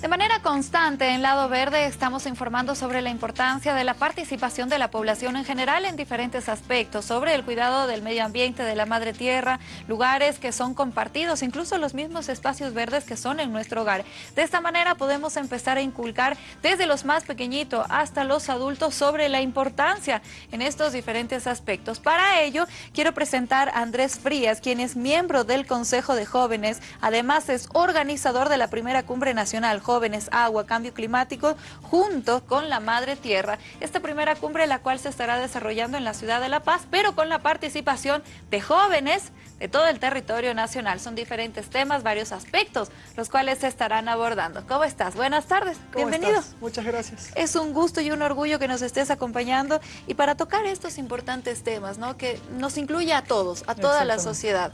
De manera constante en Lado Verde estamos informando sobre la importancia de la participación de la población en general en diferentes aspectos, sobre el cuidado del medio ambiente, de la madre tierra, lugares que son compartidos, incluso los mismos espacios verdes que son en nuestro hogar. De esta manera podemos empezar a inculcar desde los más pequeñitos hasta los adultos sobre la importancia en estos diferentes aspectos. Para ello quiero presentar a Andrés Frías, quien es miembro del Consejo de Jóvenes, además es organizador de la primera cumbre nacional jóvenes, agua, cambio climático, junto con la Madre Tierra. Esta primera cumbre la cual se estará desarrollando en la ciudad de La Paz, pero con la participación de jóvenes de todo el territorio nacional. Son diferentes temas, varios aspectos, los cuales se estarán abordando. ¿Cómo estás? Buenas tardes, bienvenido. Muchas gracias. Es un gusto y un orgullo que nos estés acompañando y para tocar estos importantes temas, ¿no? que nos incluye a todos, a toda la sociedad.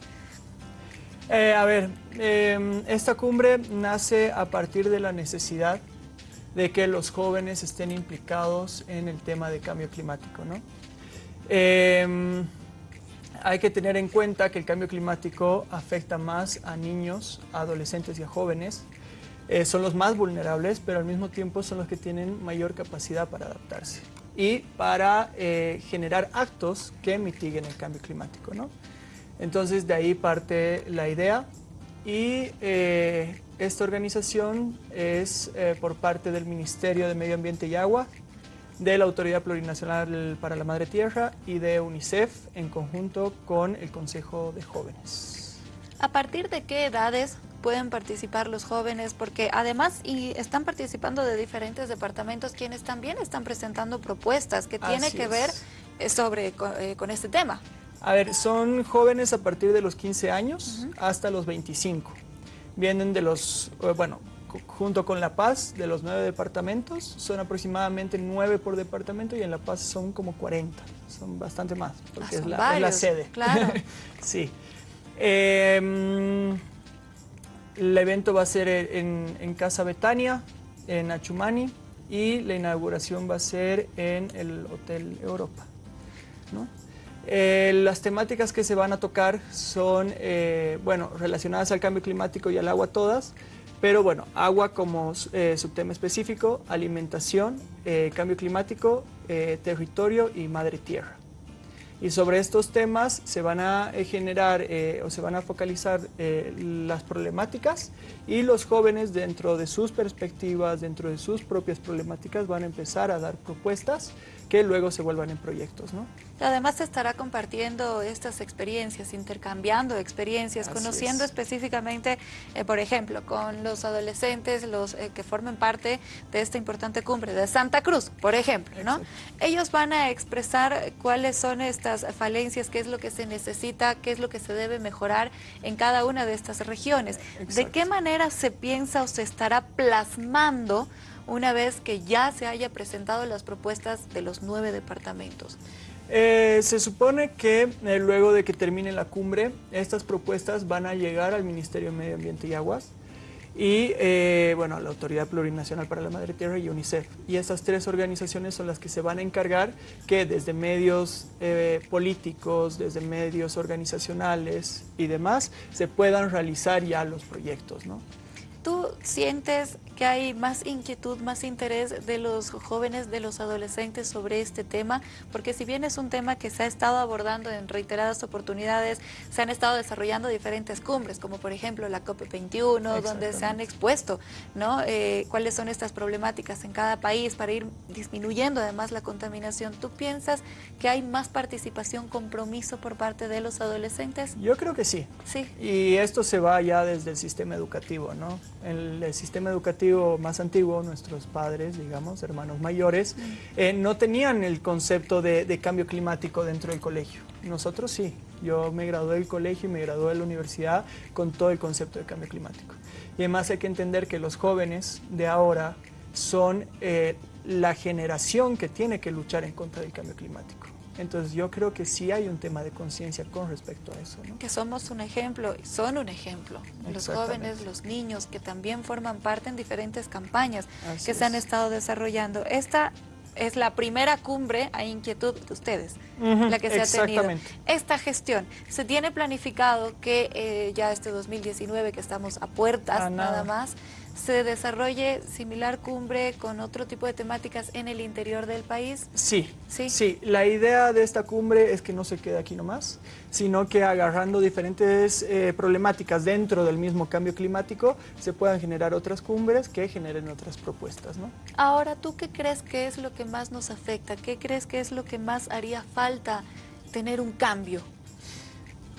Eh, a ver, em, esta cumbre nace a partir de la necesidad de que los jóvenes estén implicados en el tema de cambio climático. ¿no? Em, hay que tener en cuenta que el cambio climático afecta más a niños, a adolescentes y a jóvenes. Eh, son los más vulnerables, pero al mismo tiempo son los que tienen mayor capacidad para adaptarse y para eh, generar actos que mitiguen el cambio climático. ¿no? Entonces de ahí parte la idea y eh, esta organización es eh, por parte del Ministerio de Medio Ambiente y Agua, de la Autoridad Plurinacional para la Madre Tierra y de UNICEF en conjunto con el Consejo de Jóvenes. ¿A partir de qué edades pueden participar los jóvenes? Porque además y están participando de diferentes departamentos quienes también están presentando propuestas que tienen que ver eh, sobre, con este tema. A ver, son jóvenes a partir de los 15 años hasta los 25. Vienen de los, eh, bueno, junto con La Paz, de los nueve departamentos, son aproximadamente nueve por departamento y en La Paz son como 40, son bastante más, porque ah, es, la, sede. Claro. sí. Em, el evento va a ser en, en Casa Betania, en Achumani, y la inauguración va a ser en el Hotel Europa. ¿no? Eh, las temáticas que se van a tocar son, eh, bueno, relacionadas al cambio climático y al agua todas, pero bueno, agua como eh, subtema específico, alimentación, cambio climático, territorio y madre tierra. Y sobre estos temas se van a generar o se van a focalizar las problemáticas y los jóvenes dentro de sus perspectivas, dentro de sus propias problemáticas van a empezar a dar propuestas que luego se vuelvan en proyectos. ¿no? Además se estará compartiendo estas experiencias, intercambiando experiencias, conociendo específicamente, eh, por ejemplo, con los adolescentes, los eh, que formen parte de esta importante cumbre de Santa Cruz, por ejemplo, ¿no? Ellos van a expresar cuáles son estas falencias, qué es lo que se necesita, qué es lo que se debe mejorar en cada una de estas regiones. ¿De qué manera se piensa o se estará plasmando una vez que ya se haya presentado las propuestas de los nueve departamentos? Eh, se supone que eh, luego de que termine la cumbre, estas propuestas van a llegar al Ministerio de Medio Ambiente y Aguas y eh, bueno, la Autoridad Plurinacional para la Madre Tierra y UNICEF. Y estas tres organizaciones son las que se van a encargar que desde medios políticos, desde medios organizacionales y demás, se puedan realizar ya los proyectos. ¿no? ¿Tú sientes que hay más inquietud, más interés de los jóvenes, de los adolescentes sobre este tema? Porque si bien es un tema que se ha estado abordando en reiteradas oportunidades, se han estado desarrollando diferentes cumbres, como por ejemplo la COP21, donde se han expuesto ¿no? Eh, cuáles son estas problemáticas en cada país para ir disminuyendo además la contaminación. ¿Tú piensas que hay más participación, compromiso por parte de los adolescentes? Yo creo que sí. Sí. Y esto se va ya desde el sistema educativo, ¿no? el, sistema educativo más antiguo, nuestros padres, digamos, hermanos mayores, eh, no tenían el concepto de, cambio climático dentro del colegio. Nosotros sí. Yo me gradué del colegio y me gradué de la universidad con todo el concepto de cambio climático. Y además hay que entender que los jóvenes de ahora son eh, la generación que tiene que luchar en contra del cambio climático. Entonces yo creo que sí hay un tema de conciencia con respecto a eso. Que somos un ejemplo, son un ejemplo. Los jóvenes, los niños que también forman parte en diferentes campañas que se han estado desarrollando. Esta es la primera cumbre a inquietud de ustedes, la que se ha tenido. Esta gestión, ¿se tiene planificado que eh, ya este 2019, que estamos a puertas nada. más, se desarrolle similar cumbre con otro tipo de temáticas en el interior del país? Sí, sí, sí. La idea de esta cumbre es que no se quede aquí nomás, sino que agarrando diferentes eh, problemáticas dentro del mismo cambio climático, se puedan generar otras cumbres que generen otras propuestas. ¿no? Ahora, ¿tú qué crees que es lo que más nos afecta? ¿Qué crees que es lo que más haría falta tener un cambio?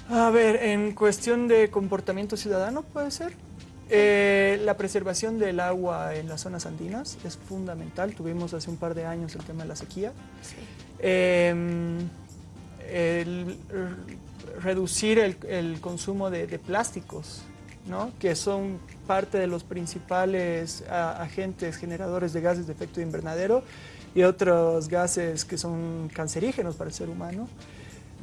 A ver, en cuestión de comportamiento ciudadano puede ser. Eh, la preservación del agua en las zonas andinas es fundamental. Tuvimos hace un par de años el tema de la sequía. Em, reducir el, consumo de, plásticos, ¿no? que son parte de los principales agentes generadores de gases de efecto invernadero y otros gases que son cancerígenos para el ser humano.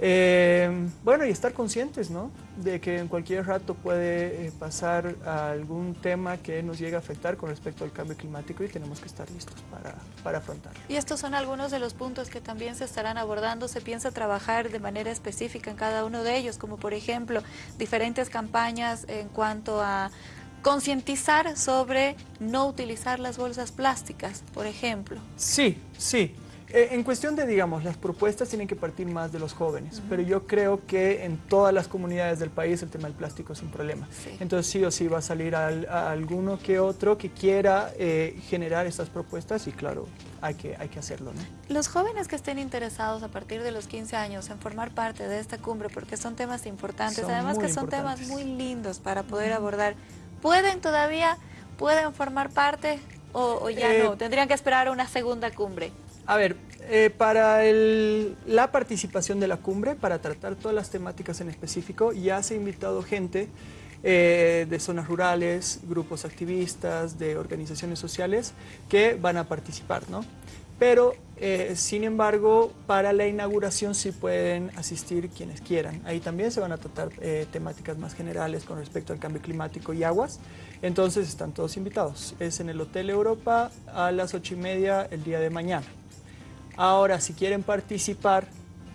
Eh, bueno, y estar conscientes, ¿no? De que en cualquier rato puede eh, pasar algún tema que nos llegue a afectar con respecto al cambio climático y tenemos que estar listos para, para afrontarlo. Y estos son algunos de los puntos que también se estarán abordando. Se piensa trabajar de manera específica en cada uno de ellos, como por ejemplo, diferentes campañas en cuanto a concientizar sobre no utilizar las bolsas plásticas, por ejemplo. Sí, sí. Eh, en cuestión de, digamos, las propuestas tienen que partir más de los jóvenes, pero yo creo que en todas las comunidades del país el tema del plástico es un problema. Entonces sí o sí va a salir alguno que otro que quiera eh, generar estas propuestas y claro, hay que, hay que hacerlo. Los jóvenes que estén interesados a partir de los 15 años en formar parte de esta cumbre, porque son temas importantes, además que son temas muy lindos para poder abordar, ¿pueden todavía, pueden formar parte o, ya no? Eh, ¿Tendrían que esperar una segunda cumbre? A ver, eh, para la participación de la cumbre, para tratar todas las temáticas en específico, ya se ha invitado gente eh, de zonas rurales, grupos activistas, de organizaciones sociales que van a participar, ¿no? Pero, eh, sin embargo, para la inauguración sí pueden asistir quienes quieran. Ahí también se van a tratar temáticas más generales con respecto al cambio climático y aguas. Entonces están todos invitados. Es en el Hotel Europa a las ocho y media el día de mañana. Ahora, si quieren participar,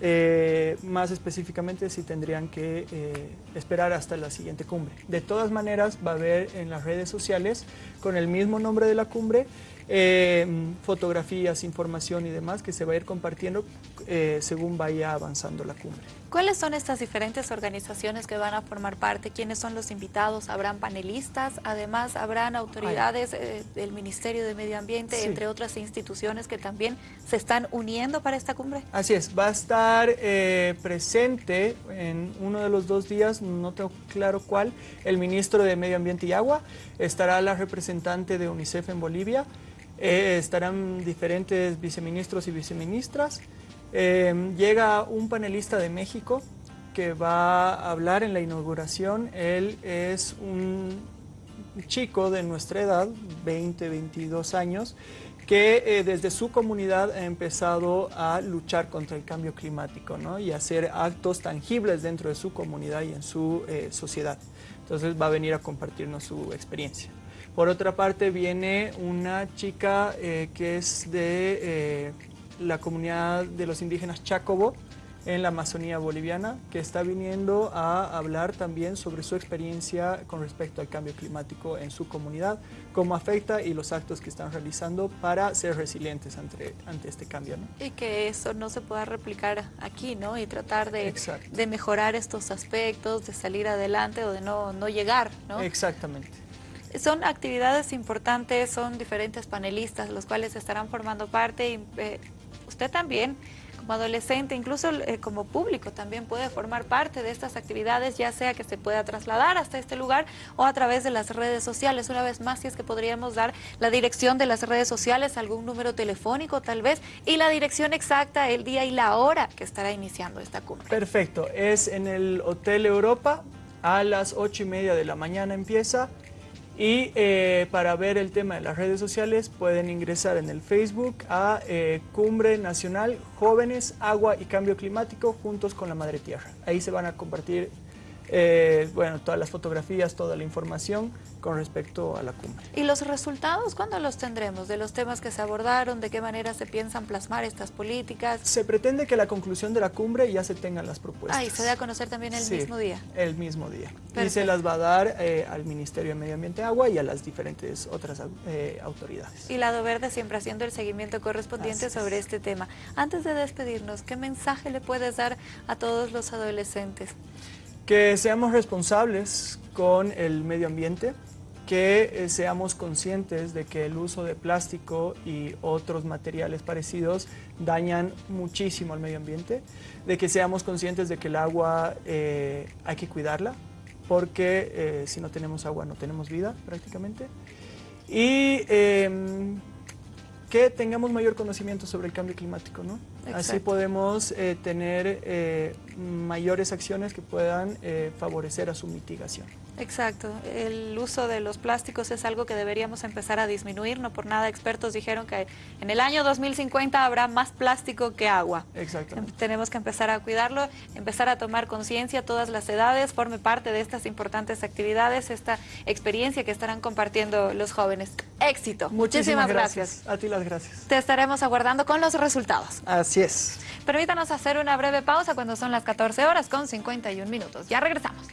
eh, más específicamente si tendrían que eh, esperar hasta la siguiente cumbre. De todas maneras, va a haber en las redes sociales, con el mismo nombre de la cumbre, eh, fotografías, información y demás que se va a ir compartiendo según vaya avanzando la cumbre. ¿Cuáles son estas diferentes organizaciones que van a formar parte? ¿Quiénes son los invitados? ¿Habrán panelistas? Además, ¿habrán autoridades eh, del Ministerio de Medio Ambiente, entre otras instituciones que también se están uniendo para esta cumbre? Así es, va a estar eh, presente en uno de los dos días, no tengo claro cuál, el Ministro de Medio Ambiente y Agua, estará la representante de UNICEF en Bolivia, eh, estarán diferentes viceministros y viceministras, Em, llega un panelista de México que va a hablar en la inauguración. Él es un chico de nuestra edad, 20, 22 años, que eh, desde su comunidad ha empezado a luchar contra el cambio climático ¿no? y hacer actos tangibles dentro de su comunidad y en su eh, sociedad. Entonces va a venir a compartirnos su experiencia. Por otra parte viene una chica eh, que es de la comunidad de los indígenas Chacobo en la Amazonía boliviana, que está viniendo a hablar también sobre su experiencia con respecto al cambio climático en su comunidad, cómo afecta y los actos que están realizando para ser resilientes ante, ante este cambio. Y que eso no se pueda replicar aquí, ¿no? Y tratar de, de mejorar estos aspectos, de salir adelante o de no, no llegar, ¿no? Exactamente. Son actividades importantes, son diferentes panelistas los cuales estarán formando parte y eh, usted también como adolescente, incluso eh, como público también puede formar parte de estas actividades, ya sea que se pueda trasladar hasta este lugar o a través de las redes sociales. Una vez más, si es que podríamos dar la dirección de las redes sociales, algún número telefónico tal vez, y la dirección exacta, el día y la hora que estará iniciando esta cumbre. Perfecto, es en el Hotel Europa, a las ocho y media de la mañana empieza, y eh, para ver el tema de las redes sociales pueden ingresar en el Facebook a eh, Cumbre Nacional Jóvenes, Agua y Cambio Climático juntos con la Madre Tierra. Ahí se van a compartir eh, bueno, todas las fotografías, toda la información con respecto a la cumbre. ¿Y los resultados cuándo los tendremos? ¿De los temas que se abordaron? ¿De qué manera se piensan plasmar estas políticas? Se pretende que la conclusión de la cumbre ya se tengan las propuestas. Ah, y se dé a conocer también el mismo día. el mismo día. Y se las va a dar eh, al Ministerio de Medio Ambiente y Agua y a las diferentes otras eh, autoridades. Y Lado Verde siempre haciendo el seguimiento correspondiente sobre este tema. Antes de despedirnos, ¿qué mensaje le puedes dar a todos los adolescentes? Que seamos responsables con el medio ambiente, que eh, seamos conscientes de que el uso de plástico y otros materiales parecidos dañan muchísimo al medio ambiente, de que seamos conscientes de que el agua eh, hay que cuidarla, porque eh, si no tenemos agua no tenemos vida prácticamente, y em, que tengamos mayor conocimiento sobre el cambio climático, ¿no? Así podemos tener mayores acciones que puedan favorecer a su mitigación. Exacto, el uso de los plásticos es algo que deberíamos empezar a disminuir, no por nada expertos dijeron que en el año 2050 habrá más plástico que agua. Exacto. Tenemos que empezar a cuidarlo, empezar a tomar conciencia, todas las edades, forme parte de estas importantes actividades, esta experiencia que estarán compartiendo los jóvenes. Éxito. Muchísimas, gracias. A ti las gracias. Te estaremos aguardando con los resultados. Así es. Permítanos hacer una breve pausa cuando son las 14 horas con 51 minutos. Ya regresamos.